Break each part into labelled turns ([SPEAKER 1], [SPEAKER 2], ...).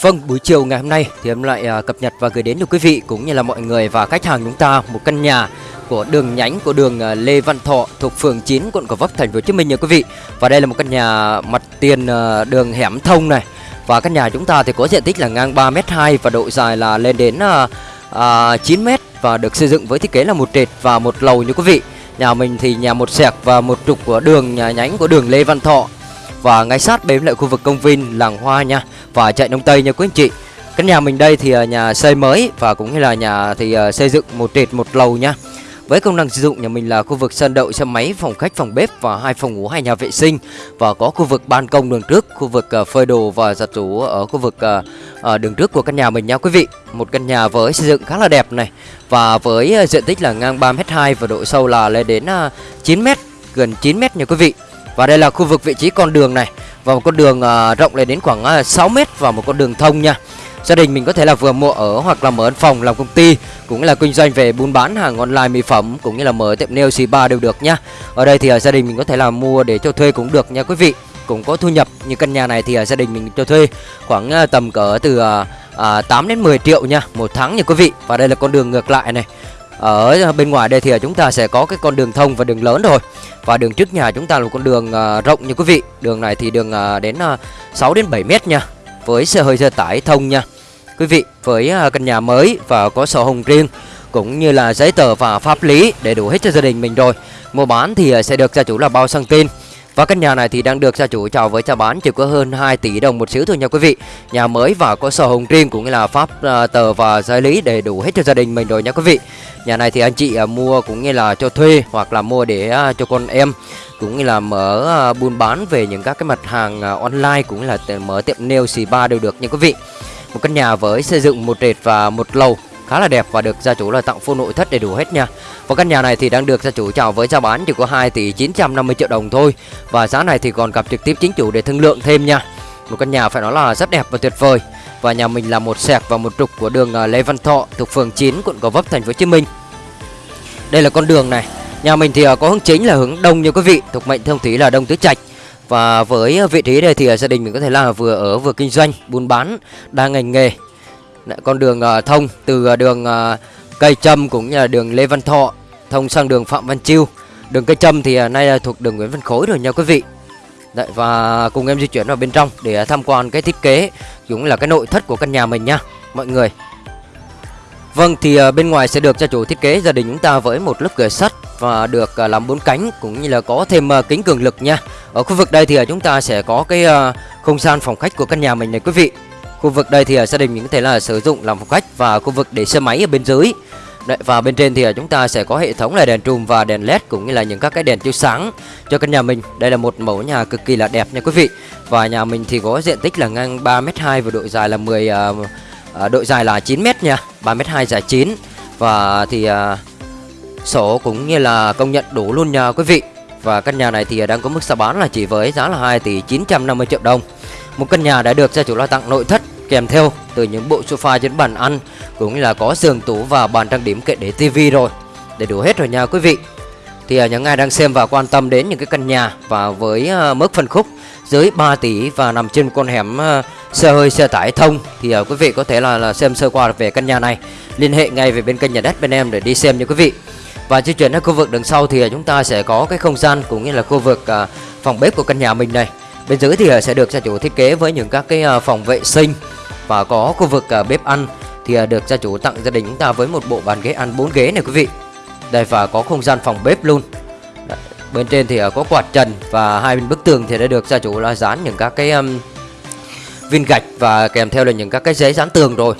[SPEAKER 1] Vâng, buổi chiều ngày hôm nay thì em lại à, cập nhật và gửi đến cho quý vị cũng như là mọi người và khách hàng chúng ta một căn nhà của đường nhánh của đường à, Lê Văn Thọ thuộc phường 9 quận Gò Vấp thành phố Hồ Chí Minh nha quý vị. Và đây là một căn nhà mặt tiền à, đường hẻm thông này. Và căn nhà chúng ta thì có diện tích là ngang 3m2 và độ dài là lên đến à, à, 9m và được xây dựng với thiết kế là một trệt và một lầu như quý vị. Nhà mình thì nhà một sẹc và một trục của đường nhà nhánh của đường Lê Văn Thọ và ngay sát bên lại khu vực công viên làng hoa nha. Và chạy đông tây nha quý anh chị. Căn nhà mình đây thì à, nhà xây mới và cũng như là nhà thì à, xây dựng một trệt một lầu nha. Với công năng sử dụng nhà mình là khu vực sân đậu xe máy, phòng khách, phòng bếp và hai phòng ngủ, hai nhà vệ sinh. Và có khu vực ban công đường trước, khu vực à, phơi đồ và giặt rũ ở khu vực đường trước của căn nhà mình nha quý vị. Một căn nhà với xây dựng khá là đẹp này. Và với diện tích là ngang 3m2 và độ sâu là lên đến 9m, gần 9m nha quý vị. Và đây là khu vực vị trí con đường này. Và một con đường uh, rộng lên đến khoảng à, uh, 6m và một con đường thông nha. Gia đình mình có thể là vừa mua ở hoặc là mở văn phòng làm công ty Cũng là kinh doanh về buôn bán hàng online mỹ phẩm Cũng như là mở tiệm nail spa đều được nha. Ở đây thì uh, gia đình mình có thể là mua để cho thuê cũng được nha quý vị. Cũng có thu nhập như căn nhà này thì uh, gia đình mình cho thuê khoảng uh, tầm cỡ từ uh, uh, 8 đến 10 triệu nha Một tháng nha quý vị. Và đây là con đường ngược lại này. Ở bên ngoài đây thì chúng ta sẽ có cái con đường thông và đường lớn rồi và đường trước nhà chúng ta là một con đường uh, rộng như quý vị. Đường này thì đường uh, đến à, uh, 6 đến 7 mét nha. Với xe hơi xe tải thông nha. Quý vị với uh, căn nhà mới và có sổ hồng riêng cũng như là giấy tờ và pháp lý để đủ hết cho gia đình mình rồi. Mua bán thì uh, sẽ được gia chủ là bao sang tên và căn nhà này thì đang được gia chủ chào với chào bán chỉ có hơn 2 tỷ đồng một xíu thôi nha quý vị. Nhà mới và có sổ hồng riêng cũng như là pháp uh, tờ và giấy lý để đủ hết cho gia đình mình rồi nha quý vị. Nhà này thì anh chị uh, mua cũng như là cho thuê hoặc là mua để uh, cho con em cũng như là mở uh, buôn bán về những các cái mặt hàng uh, online cũng như là mở tiệm nail spa đều được nha quý vị. Một căn nhà với xây dựng một trệt và một lầu khá là đẹp và được gia chủ là tặng full nội thất đầy đủ hết nha. Và căn nhà này thì đang được gia chủ chào với giá bán chỉ có 2 tỷ 950 triệu đồng thôi. Và giá này thì còn gặp trực tiếp chính chủ để thương lượng thêm nha. Một căn nhà phải nói là rất đẹp và tuyệt vời. Và nhà mình là một sẹc và một trục của đường à, Lê Văn Thọ thuộc phường 9 quận Gò Vấp thành phố Hồ Chí Minh. Đây là con đường này. Nhà mình thì à, có hướng chính là hướng đông như quý vị, thuộc mệnh thông thủy là đông tứ trạch. Và với à, vị trí đây thì gia đình mình có thể là vừa ở vừa kinh doanh, buôn bán, đa ngành nghề con đường uh, thông từ uh, đường uh, cây trâm cũng như là đường Lê Văn Thọ thông sang đường Phạm Văn Chiêu đường cây trâm thì uh, nay là thuộc đường Nguyễn Văn Khối rồi nha quý vị Đấy, và cùng em di chuyển vào bên trong để tham quan cái thiết kế cũng là cái nội thất của căn nhà mình nha mọi người Vâng thì uh, bên ngoài sẽ được gia chủ thiết kế gia đình chúng ta với một lớp cửa sắt và được uh, làm bốn cánh cũng như là có thêm uh, kính cường lực nha. Ở khu vực đây thì uh, chúng ta sẽ có cái uh, không gian phòng khách của căn nhà mình này quý vị. Khu vực đây thì à, gia đình mình có thể là sử dụng làm phòng khách và khu vực để xe máy ở bên dưới. Đấy, và bên trên thì à, chúng ta sẽ có hệ thống là đèn trùm và đèn led cũng như là những các cái đèn chiếu sáng cho căn nhà mình. Đây là một mẫu nhà cực kỳ là đẹp nha quý vị. Và nhà mình thì có diện tích là ngang 3m2 và độ dài là 10 uh, à, độ dài là 9m nha, 3m2 dài 9 và thì uh, sổ cũng như là công nhận đủ luôn nha quý vị. Và căn nhà này thì đang có mức giá bán là chỉ với giá là 2 tỷ 950 triệu đồng. Một căn nhà đã được gia chủ lo tặng nội thất kèm theo từ những bộ sofa trên bàn ăn cũng như là có giường tủ và bàn trang điểm kệ để tivi rồi. Để đủ hết rồi nha quý vị. Thì à, những ai đang xem và quan tâm đến những cái căn nhà và với à, mức phân khúc dưới 3 tỷ và nằm trên con hẻm à, xe hơi xe tải thông thì quý vị có thể là, là xem sơ qua về căn nhà này. Liên hệ ngay về bên kênh nhà đất bên em để đi xem nha quý vị. Và di chuyển đến khu vực đằng sau thì chúng ta sẽ có cái không gian cũng như là khu vực phòng bếp của căn nhà mình này. Bên dưới thì sẽ được gia chủ thiết kế với những các cái phòng vệ sinh và có khu vực à, bếp ăn thì à, được gia chủ tặng gia đình chúng ta với một bộ bàn ghế ăn 4 ghế này quý vị. Đây và có không gian phòng bếp luôn. Bên trên thì à, có quạt trần và hai bên bức tường thì đã được gia chủ là dán những các cái um, viên gạch và kèm theo là những các cái giấy dán tường rồi.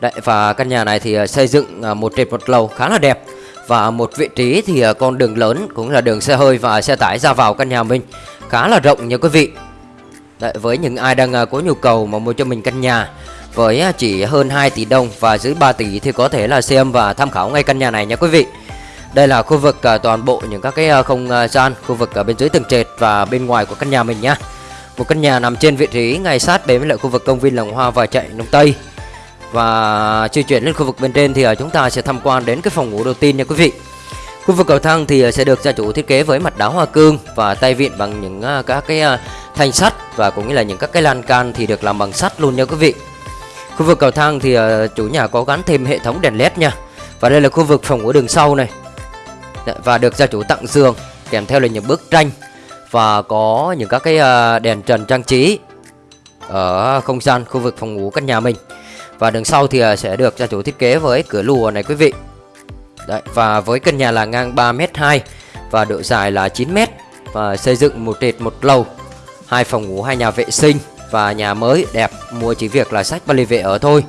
[SPEAKER 1] Đấy và căn nhà này thì xây dựng một trệt một lầu khá là đẹp và một vị trí thì con đường lớn cũng là đường xe hơi và xe tải ra vào căn nhà mình khá là rộng nha quý vị Đấy, với những ai đang à, có nhu cầu mà mua cho mình căn nhà với à, chỉ hơn 2 tỷ đồng và dưới 3 tỷ thì có thể là xem và tham khảo ngay căn nhà này nha quý vị. Đây là khu vực à, toàn bộ những các cái không gian, khu vực ở bên dưới tầng trệt và bên ngoài của căn nhà mình nhá. Một căn nhà nằm trên vị trí ngay sát bên với lại khu vực công viên Làng Hoa và chạy Đông Tây. Và di chuyển lên khu vực bên trên thì chúng ta sẽ tham quan đến cái phòng ngủ đầu tiên nha quý vị. Khu vực cầu thang thì sẽ được gia chủ thiết kế với mặt đá hoa cương và tay vịn bằng những các cái thanh sắt và cũng như là những các cái lan can thì được làm bằng sắt luôn nha quý vị. Khu vực cầu thang thì ờ, chủ nhà có gắn thêm hệ thống đèn led nha. Và đây là khu vực phòng ngủ đường sau này. Và được gia chủ tặng giường Kèm theo là những bức tranh Và có những các cái ờ, đèn trần trang trí Ở không gian khu vực phòng ngủ căn nhà mình. Và đường sau thì ờ, sẽ được gia chủ thiết kế với cửa lùa này quý vị. Đấy, Và với căn nhà là ngang 3m2 Và độ dài là 9m Và xây dựng một trệt một lầu hai phòng ngủ hai nhà vệ sinh và nhà mới đẹp. Mua chỉ việc là sách và vệ ở thôi.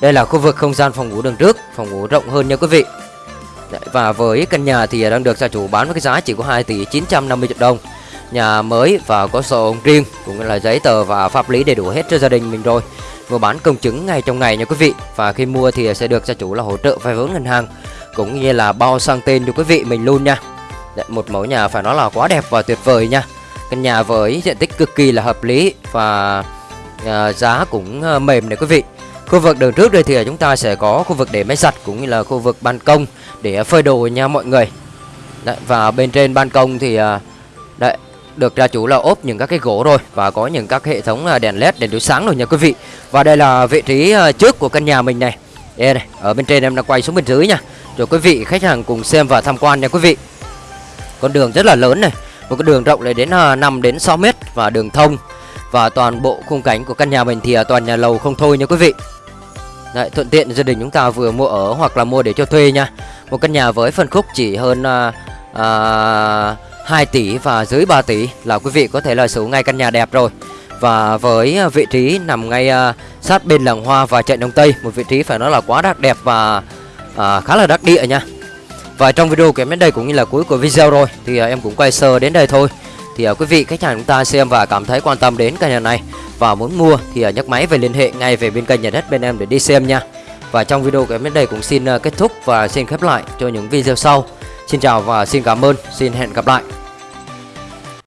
[SPEAKER 1] Đây là khu vực không gian phòng ngủ đường trước phòng ngủ rộng hơn nha quý vị. Đấy, và với căn nhà thì đang được gia chủ bán với cái giá chỉ có 2 tỷ 950 triệu đồng. Nhà mới và có sổ riêng cũng là giấy tờ và pháp lý đầy đủ hết cho gia đình mình rồi. Mua bán công chứng ngay trong ngày nha quý vị. Và khi mua thì sẽ được gia chủ là hỗ trợ vay vốn ngân hàng cũng như là bao sang tên cho quý vị mình luôn nha. Đấy, một mẫu nhà phải nói là quá đẹp và tuyệt vời nha căn nhà với diện tích cực kỳ là hợp lý và à, giá cũng à, mềm này quý vị. Khu vực đường trước đây thì chúng ta sẽ có khu vực để máy giặt cũng như là khu vực ban công để phơi đồ nha mọi người. Đấy, và bên trên ban công thì à, đấy được gia chủ là ốp những các cái gỗ rồi và có những các hệ thống à, đèn led đèn chiếu sáng rồi nha quý vị. Và đây là vị trí à, trước của căn nhà mình này. Đây này ở bên trên em đang quay xuống bên dưới nha. Rồi quý vị khách hàng cùng xem và tham quan nha quý vị. Con đường rất là lớn này một cái đường rộng lên đến à, 5 đến 6 mét và đường thông. Và toàn bộ khung cảnh của căn nhà mình thì à, toàn nhà lầu không thôi nha quý vị. Đấy, thuận tiện gia đình chúng ta vừa mua ở hoặc là mua để cho thuê nha. Một căn nhà với phân khúc chỉ hơn à, à, 2 tỷ và dưới 3 tỷ là quý vị có thể là sở ngay căn nhà đẹp rồi. Và với vị trí nằm ngay à, sát bên làng hoa và chạy Đông Tây một vị trí phải nói là quá đắt đẹp và à, khá là đắc địa nha và trong video của em đến đây cũng như là cuối của video rồi Thì uh, em cũng quay sơ đến đây thôi. Thì uh, quý vị khách hàng chúng ta xem và cảm thấy quan tâm đến căn nhà này Và muốn mua thì uh, nhấc máy về liên hệ ngay về bên kênh nhà đất bên em để đi xem nha. Và trong video của em đến đây cũng xin uh, kết thúc và xin khép lại cho những video sau. Xin chào và xin cảm ơn, xin hẹn gặp lại.